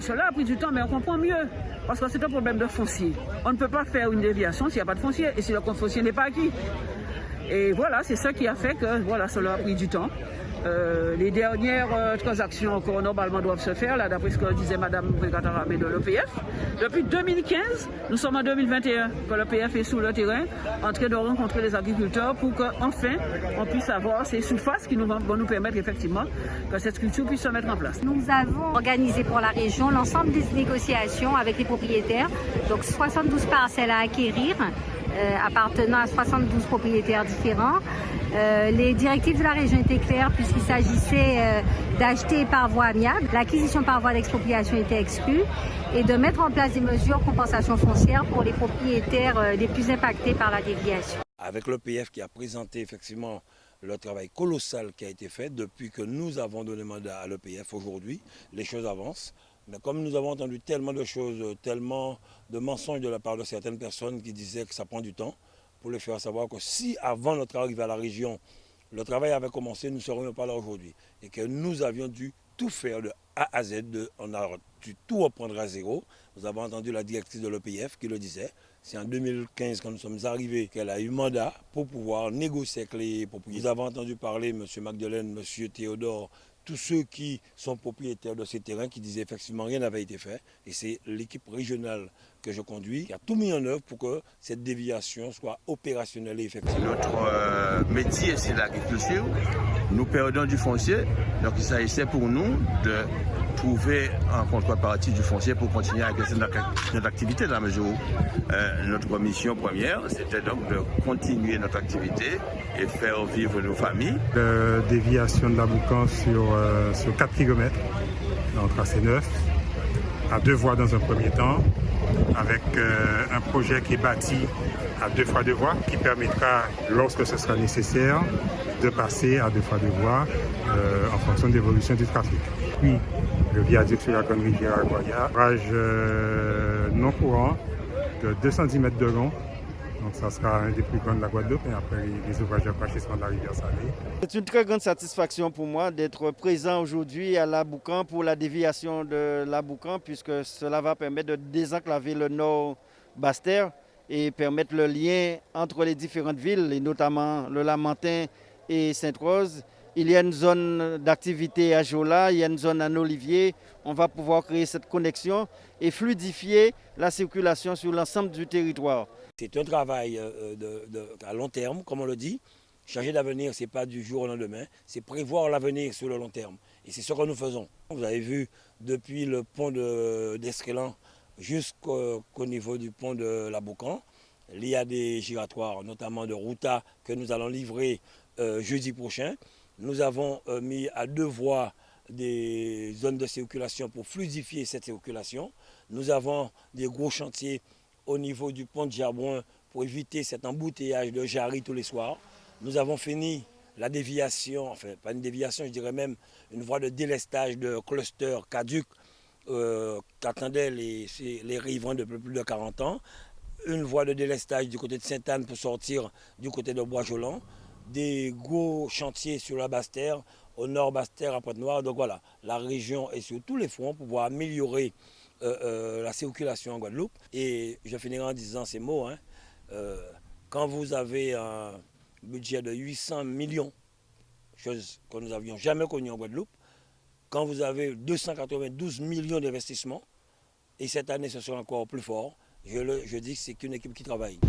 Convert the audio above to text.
cela a pris du temps, mais on comprend mieux. Parce que c'est un problème de foncier. On ne peut pas faire une déviation s'il n'y a pas de foncier et si le foncier n'est pas acquis. Et voilà, c'est ça qui a fait que voilà, cela a pris du temps. Euh, les dernières euh, transactions encore normalement doivent se faire, là d'après ce que disait Mme Brigataramé de l'EPF. Depuis 2015, nous sommes en 2021, que l'EPF est sous le terrain, en train de rencontrer les agriculteurs pour qu'enfin on puisse avoir ces surfaces qui nous vont, nous permettre effectivement que cette structure puisse se mettre en place. Nous avons organisé pour la région l'ensemble des négociations avec les propriétaires, donc 72 parcelles à acquérir euh, appartenant à 72 propriétaires différents. Euh, les directives de la région étaient claires puisqu'il s'agissait euh, d'acheter par voie amiable. L'acquisition par voie d'expropriation était exclue et de mettre en place des mesures compensation foncière pour les propriétaires les plus impactés par la déviation. Avec l'EPF qui a présenté effectivement le travail colossal qui a été fait depuis que nous avons donné mandat à l'EPF aujourd'hui, les choses avancent. Mais comme nous avons entendu tellement de choses, tellement de mensonges de la part de certaines personnes qui disaient que ça prend du temps, pour les faire savoir que si avant notre arrivée à la région, le travail avait commencé, nous ne serions pas là aujourd'hui. Et que nous avions dû tout faire de A à Z, on a dû tout reprendre à zéro. Vous avez entendu la directrice de l'EPF qui le disait. C'est en 2015 quand nous sommes arrivés qu'elle a eu mandat pour pouvoir négocier avec les propriétaires. Vous avez entendu parler, M. Magdeleine, M. Théodore, tous ceux qui sont propriétaires de ces terrains qui disaient effectivement rien n'avait été fait. Et c'est l'équipe régionale que je conduis qui a tout mis en œuvre pour que cette déviation soit opérationnelle et effective. Notre euh, métier, c'est l'agriculture. Nous perdons du foncier. Donc il s'agissait pour nous de trouver en contrepartie du foncier pour continuer à exercer notre, activité dans la mesure où euh, notre mission première, c'était donc de continuer notre activité et faire vivre nos familles. Déviation de la Boucan sur, sur 4 km dans tracé 9, à deux voies dans un premier temps, avec euh, un projet qui est bâti à deux fois deux voies, qui permettra, lorsque ce sera nécessaire, de passer à deux fois deux voies en fonction de l'évolution du trafic. Puis, le viaduc sur la grande rivière Aguaya, rage euh, non courant de 210 mètres de long. Donc ça sera un des plus grands de la Guadeloupe et après les ouvrages de de la rivière Salée. C'est une très grande satisfaction pour moi d'être présent aujourd'hui à la Boucan pour la déviation de la Boucan puisque cela va permettre de désenclaver le nord Bastère et permettre le lien entre les différentes villes et notamment le Lamentin et Sainte-Rose il y a une zone d'activité à Jola, il y a une zone à Olivier. On va pouvoir créer cette connexion et fluidifier la circulation sur l'ensemble du territoire. C'est un travail euh, à long terme, comme on le dit. Changer d'avenir, ce n'est pas du jour au lendemain, c'est prévoir l'avenir sur le long terme. Et c'est ce que nous faisons. Vous avez vu, depuis le pont d'Escrélan jusqu'au niveau du pont de la Boucan, il y a des giratoires, notamment de Routa, que nous allons livrer euh, jeudi prochain. Nous avons euh, mis à deux voies des zones de circulation pour fluidifier cette circulation. Nous avons des gros chantiers au niveau du pont de Gerbouin pour éviter cet embouteillage de Jarry tous les soirs. Nous avons fini la déviation, enfin pas une déviation, je dirais même une voie de délestage de cluster caduc euh, qu'attendaient les, les riverains depuis plus de 40 ans. Une voie de délestage du côté de Sainte-Anne pour sortir du côté de Bois-Jolant des gros chantiers sur la Basse-Terre, au nord Basse-Terre, à Pointe-Noire. Donc voilà, la région est sur tous les fronts pour pouvoir améliorer euh, euh, la circulation en Guadeloupe. Et je finirai en disant ces mots. Hein. Euh, quand vous avez un budget de 800 millions, chose que nous n'avions jamais connue en Guadeloupe, quand vous avez 292 millions d'investissements, et cette année ce sera encore plus fort, je, dis que c'est qu'une équipe qui travaille.